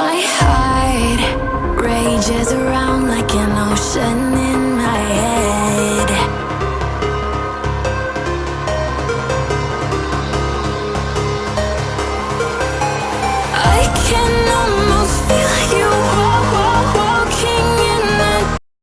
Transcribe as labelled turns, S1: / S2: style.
S1: My heart rages around like an ocean.